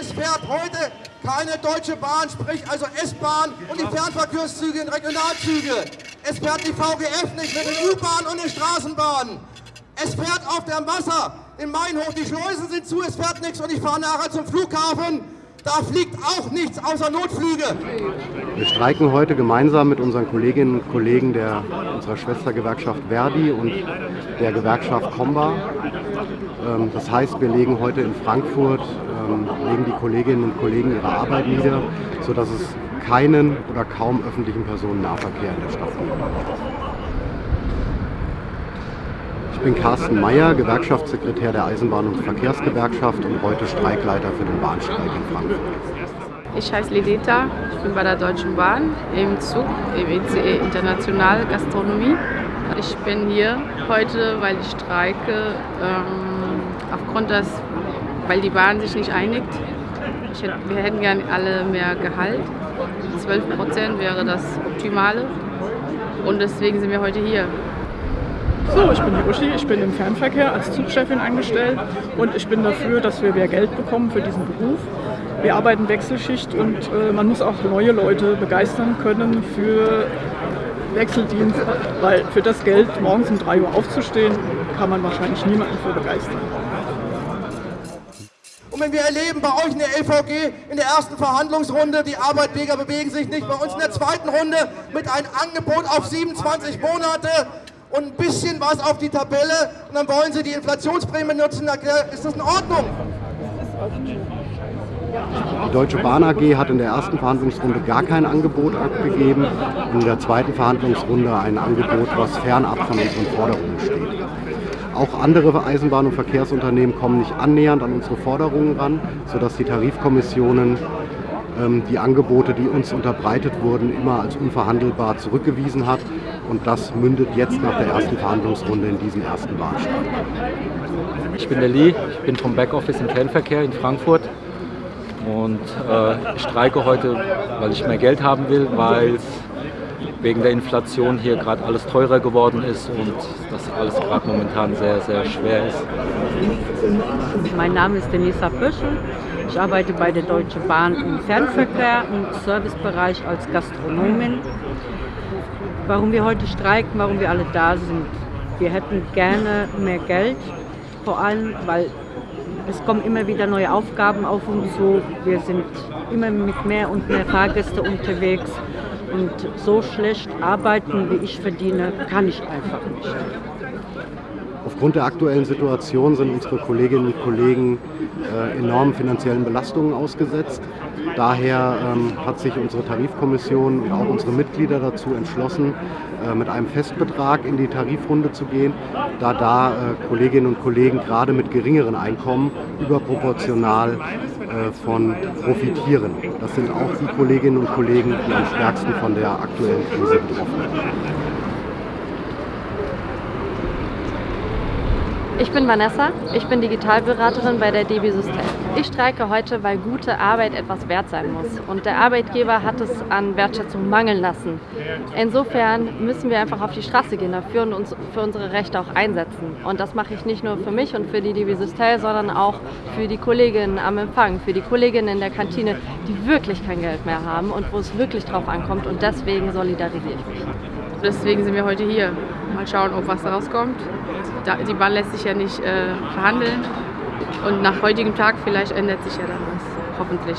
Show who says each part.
Speaker 1: Es fährt heute keine Deutsche Bahn, sprich also S-Bahn und die Fernverkehrszüge und Regionalzüge. Es fährt die VGF nicht mit den U-Bahnen und den Straßenbahnen. Es fährt auf der Wasser in Mainhof, die Schleusen sind zu, es fährt nichts und ich fahre nachher zum Flughafen. Da fliegt auch nichts außer Notflüge.
Speaker 2: Wir streiken heute gemeinsam mit unseren Kolleginnen und Kollegen der, unserer Schwestergewerkschaft Verdi und der Gewerkschaft Comba. Ähm, das heißt, wir legen heute in Frankfurt, ähm, legen die Kolleginnen und Kollegen ihre Arbeit nieder, sodass es keinen oder kaum öffentlichen Personennahverkehr in der Stadt gibt. Ich bin Carsten Meyer, Gewerkschaftssekretär der Eisenbahn- und Verkehrsgewerkschaft und heute Streikleiter für den Bahnstreik in Frankfurt.
Speaker 3: Ich heiße Lideta, ich bin bei der Deutschen Bahn im Zug, im ECE International Gastronomie. Ich bin hier heute, weil ich streike, ähm, aufgrund des, weil die Bahn sich nicht einigt. Hätte, wir hätten gerne alle mehr Gehalt. 12 Prozent wäre das Optimale. Und deswegen sind wir heute hier.
Speaker 4: So, ich bin die Uschi, ich bin im Fernverkehr als Zugchefin angestellt und ich bin dafür, dass wir mehr Geld bekommen für diesen Beruf. Wir arbeiten Wechselschicht und äh, man muss auch neue Leute begeistern können für Wechseldienst, weil für das Geld morgens um 3 Uhr aufzustehen, kann man wahrscheinlich niemanden für begeistern.
Speaker 1: Und wenn wir erleben bei euch in der LVG in der ersten Verhandlungsrunde, die Arbeitgeber bewegen sich nicht, bei uns in der zweiten Runde mit einem Angebot auf 27 Monate, und ein bisschen was auf die Tabelle und dann wollen sie die Inflationsprämie nutzen. Ist das in Ordnung?
Speaker 2: Die Deutsche Bahn AG hat in der ersten Verhandlungsrunde gar kein Angebot abgegeben und in der zweiten Verhandlungsrunde ein Angebot, was fernab von unseren Forderungen steht. Auch andere Eisenbahn- und Verkehrsunternehmen kommen nicht annähernd an unsere Forderungen ran, sodass die Tarifkommissionen ähm, die Angebote, die uns unterbreitet wurden, immer als unverhandelbar zurückgewiesen hat. Und das mündet jetzt nach der ersten Verhandlungsrunde in diesen ersten Bahnstreik.
Speaker 5: Ich bin der Lee, ich bin vom Backoffice im Fernverkehr in Frankfurt und äh, ich streike heute, weil ich mehr Geld haben will, weil wegen der Inflation hier gerade alles teurer geworden ist und das alles gerade momentan sehr, sehr schwer ist.
Speaker 6: Mein Name ist Denisa Pöschel. Ich arbeite bei der Deutschen Bahn im Fernverkehr im Servicebereich als Gastronomin. Warum wir heute streiken, warum wir alle da sind. Wir hätten gerne mehr Geld, vor allem, weil es kommen immer wieder neue Aufgaben auf uns zu. Wir sind immer mit mehr und mehr Fahrgäste unterwegs und so schlecht arbeiten, wie ich verdiene, kann ich einfach nicht.
Speaker 2: Aufgrund der aktuellen Situation sind unsere Kolleginnen und Kollegen äh, enormen finanziellen Belastungen ausgesetzt. Daher ähm, hat sich unsere Tarifkommission und auch unsere Mitglieder dazu entschlossen, äh, mit einem Festbetrag in die Tarifrunde zu gehen, da da äh, Kolleginnen und Kollegen gerade mit geringeren Einkommen überproportional äh, von profitieren. Das sind auch die Kolleginnen und Kollegen, die am stärksten von der aktuellen Krise betroffen sind.
Speaker 7: Ich bin Vanessa, ich bin Digitalberaterin bei der DB System. Ich streike heute, weil gute Arbeit etwas wert sein muss und der Arbeitgeber hat es an Wertschätzung mangeln lassen. Insofern müssen wir einfach auf die Straße gehen dafür und uns für unsere Rechte auch einsetzen. Und das mache ich nicht nur für mich und für die DB System, sondern auch für die Kolleginnen am Empfang, für die Kolleginnen in der Kantine, die wirklich kein Geld mehr haben und wo es wirklich drauf ankommt und deswegen solidarisiere ich mich.
Speaker 3: Deswegen sind wir heute hier. Mal schauen, ob was rauskommt. Die Bahn lässt sich ja nicht äh, verhandeln. Und nach heutigem Tag vielleicht ändert sich ja dann was. Hoffentlich.